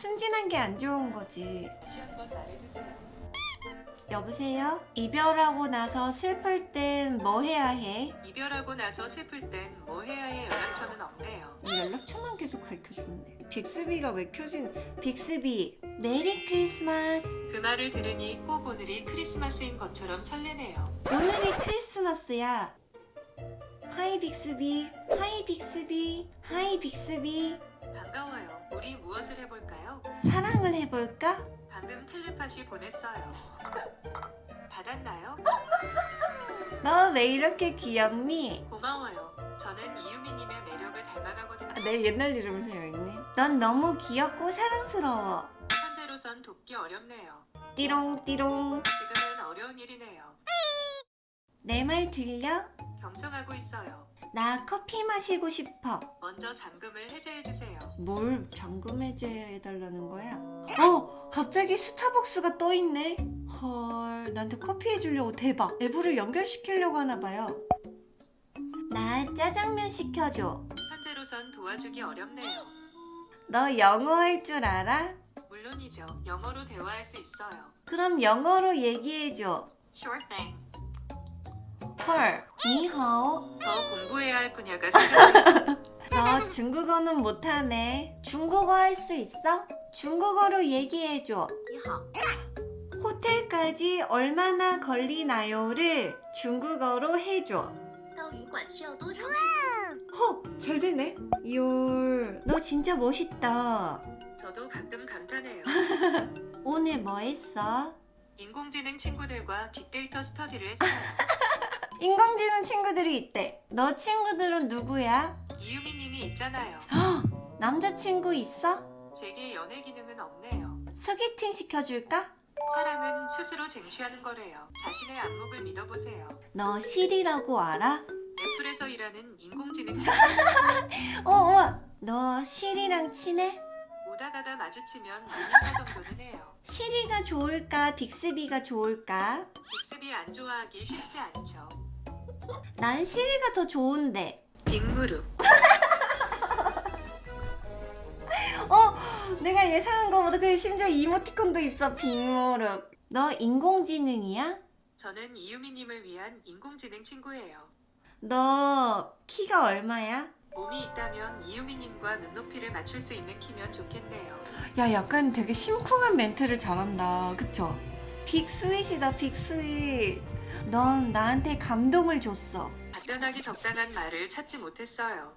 순진한 게 안 좋은 거지. 여보세요? 이별하고 나서 슬플 땐 뭐 해야 해? 이별하고 나서 슬플 땐 뭐 해야 해 연락처는 없네요. 연락처만 계속 가르쳐주는데. 빅스비가 왜 켜진? 빅스비. Merry Christmas. 그 말을 들으니 꼭 오늘이 크리스마스인 것처럼 설레네요. 오늘이 크리스마스야. Hi 빅스비. Hi 빅스비. Hi 빅스비. 반가워요. 우리 무엇을 해볼까요? 사랑을 해볼까? 방금 텔레파시 보냈어요. 받았나요? 너 왜 이렇게 귀엽니? 고마워요. 저는 이유미님의 매력을 닮아가거든요. 아, 내 옛날 이름을 세워있네. 넌 너무 귀엽고 사랑스러워. 현재로선 돕기 어렵네요. 띠롱띠롱. 지금은 어려운 일이네요. 내 말 들려? 경청하고. 나 커피 마시고 싶어. 먼저 잠금을 해제해주세요. 뭘 잠금 해제해달라는 거야? 어! 갑자기 스타벅스가 떠있네? 헐, 나한테 커피 해주려고 대박. 앱으로 연결시키려고 하나봐요. 나 짜장면 시켜줘. 현재로선 도와주기 어렵네요. 너 영어 할 줄 알아? 물론이죠. 영어로 대화할 수 있어요. 그럼 영어로 얘기해줘. Sure thing. 헐, 니하오. 할 거냐가 너 어, 중국어는 못하네. 중국어 할 수 있어? 중국어로 얘기해줘. 호텔까지 얼마나 걸리나요를 중국어로 해줘. 헉! 음. 어, 잘 되네. 이울너 진짜 멋있다. 저도 가끔 감탄해요. 오늘 뭐 했어? 인공지능 친구들과 빅데이터 스터디를 했어요. 인공지능 친구들이 있대. 너 친구들은 누구야? 이유미님이 있잖아요. 남자친구 있어? 제게 연애 기능은 없네요. 소개팅 시켜줄까? 사랑은 스스로 쟁취하는 거래요. 자신의 안목을 믿어보세요. 너 실이라고 알아? 애플에서 일하는 인공지능 친구 어, 어. 너 실이랑 친해? 오다 가다 마주치면 인사 정도는 해요. 실이가 좋을까? 빅스비가 좋을까? 빅스비 안 좋아하기 쉽지 않죠. 난 실이가 더 좋은데. 빅무릎. 어, 내가 예상한 거보다 그 심지어 이모티콘도 있어. 빅무릎. 너 인공지능이야? 저는 이유미님을 위한 인공지능 친구예요. 너 키가 얼마야? 몸이 있다면 이유미님과 눈높이를 맞출 수 있는 키면 좋겠네요. 야, 약간 되게 심쿵한 멘트를 잘한다. 그쵸? 빅스윗이다, 빅스윗. 넌 나한테 감동을 줬어. 답변하기 적당한 말을 찾지 못했어요.